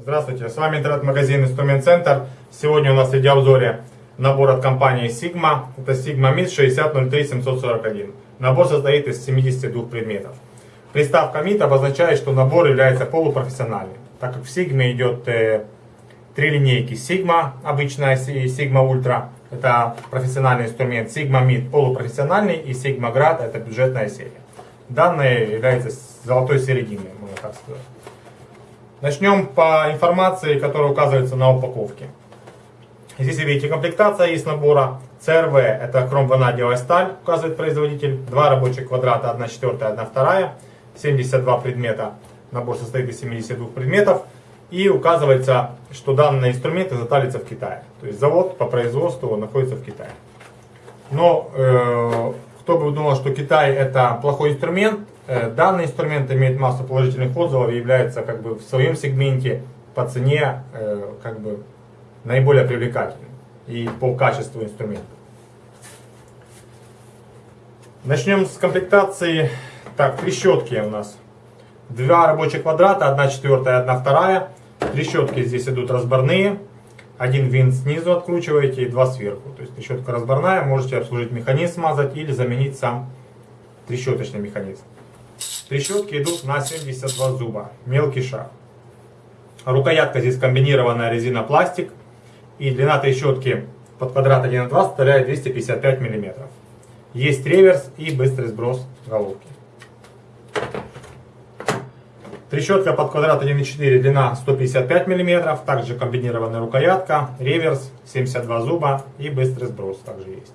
Здравствуйте, с вами интернет-магазин Инструмент Центр. Сегодня у нас в видеообзоре набор от компании Sigma. Это Sigma MIT 6003741. Набор состоит из 72 предметов. Приставка MIT обозначает, что набор является полупрофессиональным, так как в Sigma идет э, три линейки. Sigma обычная и Sigma Ultra. Это профессиональный инструмент. Sigma MIT полупрофессиональный и Sigma Grad это бюджетная серия. Данная является золотой серединой, можно так сказать. Начнем по информации, которая указывается на упаковке. Здесь вы видите, комплектация есть набора. CRV это хромванадиевая сталь, указывает производитель. Два рабочих квадрата, 1 четвертая, 1 вторая. 72 предмета. Набор состоит из 72 предметов. И указывается, что данные инструменты изготавливаются в Китае. То есть завод по производству находится в Китае. Но э, кто бы думал, что Китай это плохой инструмент, данный инструмент имеет массу положительных отзывов и является как бы в своем сегменте по цене э, как бы наиболее привлекательным и по качеству инструмента. Начнем с комплектации. Так, трещотки у нас. Два рабочих квадрата, одна четвертая, одна вторая. Трещотки здесь идут разборные. Один винт снизу откручиваете и два сверху. То есть трещотка разборная, можете обслужить механизм, смазать или заменить сам трещоточный механизм. Трещотки идут на 72 зуба, мелкий шаг. Рукоятка здесь комбинированная резина-пластик. И длина трещотки под квадрат 1,2 составляет 255 мм. Есть реверс и быстрый сброс головки. Трещотка под квадрат 1,4 длина 155 мм. Также комбинированная рукоятка, реверс, 72 зуба и быстрый сброс также есть.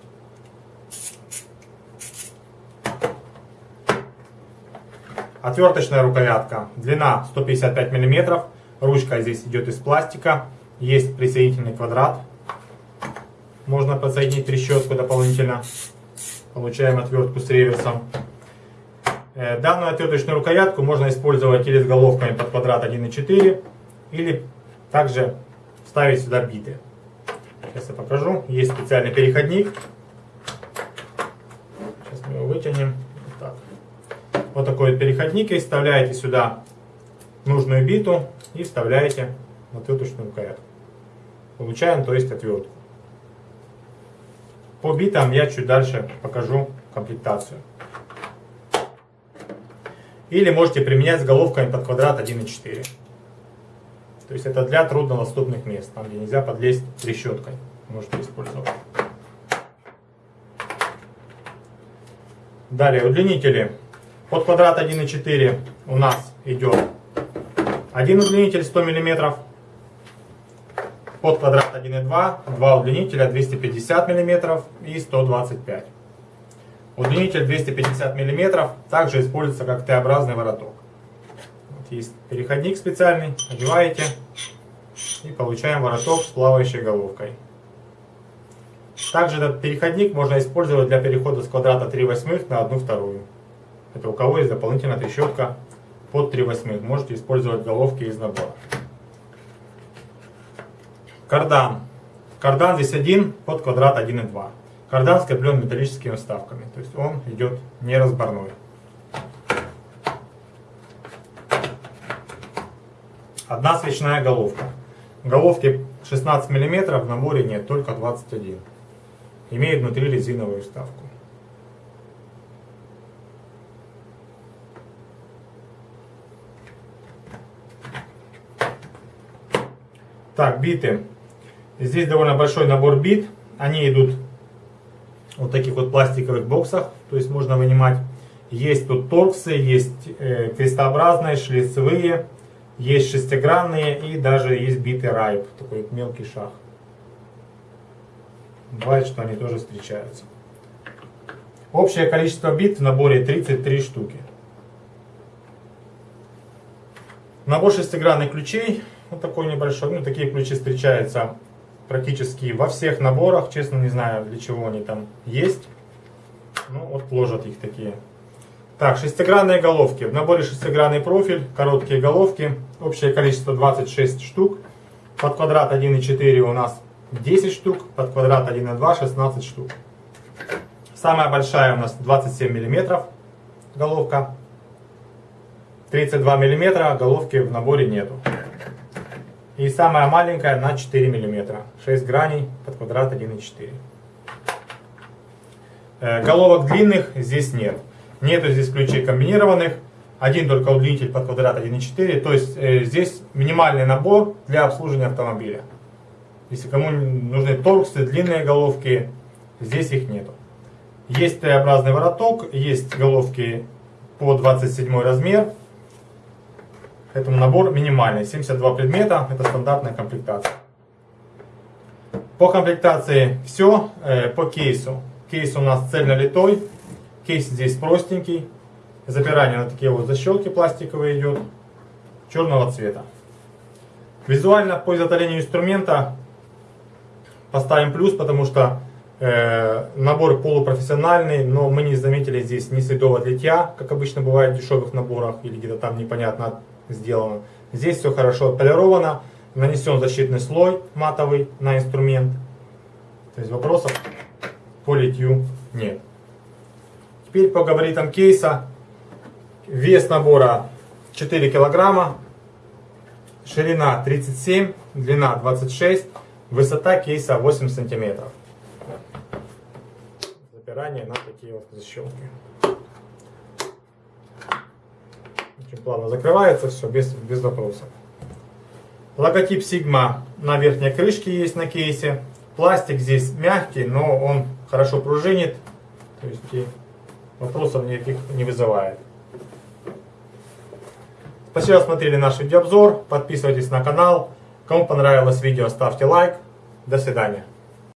Отверточная рукоятка, длина 155 мм, ручка здесь идет из пластика, есть присоединительный квадрат, можно подсоединить трещотку дополнительно, получаем отвертку с реверсом. Э, данную отверточную рукоятку можно использовать или с головками под квадрат 1,4, или также ставить сюда биты. Сейчас я покажу. Есть специальный переходник. Сейчас мы его вытянем вот такой вот переходник и вставляете сюда нужную биту и вставляете отверточную рукоятку. Получаем, то есть, отвертку. По битам я чуть дальше покажу комплектацию. Или можете применять с головками под квадрат 1,4. То есть это для труднодоступных мест, там где нельзя подлезть трещоткой. Можете использовать. Далее удлинители под квадрат 1,4 у нас идет один удлинитель 100 мм. Под квадрат 1,2 два удлинителя 250 мм и 125 Удлинитель 250 мм также используется как Т-образный вороток. Вот есть переходник специальный, одеваете и получаем вороток с плавающей головкой. Также этот переходник можно использовать для перехода с квадрата 3 восьмых на 1 вторую. Это у кого есть дополнительная трещотка под 3 восьмых. Можете использовать головки из набора. Кардан. Кардан здесь один под квадрат 1,2. Кардан скреплен металлическими вставками. То есть он идет неразборной. Одна свечная головка. Головки 16 мм в наборе нет, только 21 Имеет внутри резиновую вставку. Так, биты. Здесь довольно большой набор бит. Они идут вот таких вот пластиковых боксах. То есть можно вынимать. Есть тут торксы, есть э, крестообразные, шлицевые, есть шестигранные и даже есть биты райп. Такой мелкий шаг. Бывает, что они тоже встречаются. Общее количество бит в наборе 33 штуки. Набор шестигранных ключей вот такой небольшой. Ну, такие ключи встречаются практически во всех наборах. Честно, не знаю, для чего они там есть. Ну, вот ложат их такие. Так, шестигранные головки. В наборе шестигранный профиль, короткие головки. Общее количество 26 штук. Под квадрат 1,4 у нас 10 штук. Под квадрат 1,2 16 штук. Самая большая у нас 27 миллиметров головка. 32 миллиметра головки в наборе нету. И самая маленькая на 4 мм. 6 граней под квадрат 1,4. Э, Головок длинных здесь нет. Нету здесь ключей комбинированных. Один только удлинитель под квадрат 1,4. То есть э, здесь минимальный набор для обслуживания автомобиля. Если кому нужны торксы, длинные головки, здесь их нету. Есть Т-образный вороток, есть головки по 27 размер. Поэтому набор минимальный, 72 предмета, это стандартная комплектация. По комплектации все, э, по кейсу. Кейс у нас цельнолитой, кейс здесь простенький, запирание на такие вот защелки пластиковые идет, черного цвета. Визуально по изготовлению инструмента поставим плюс, потому что э, набор полупрофессиональный, но мы не заметили здесь ни следов от литья, как обычно бывает в дешевых наборах, или где-то там непонятно сделано. Здесь все хорошо отполировано, нанесен защитный слой матовый на инструмент. То есть вопросов по литью нет. Теперь по габаритам кейса. Вес набора 4 килограмма, ширина 37, длина 26, высота кейса 8 сантиметров. Запирание на такие вот защелки. Очень плавно закрывается все без, без вопросов. Логотип Sigma на верхней крышке есть на кейсе. Пластик здесь мягкий, но он хорошо пружинит. То есть и вопросов никаких не вызывает. Спасибо, что смотрели наш видеообзор. Подписывайтесь на канал. Кому понравилось видео, ставьте лайк. До свидания.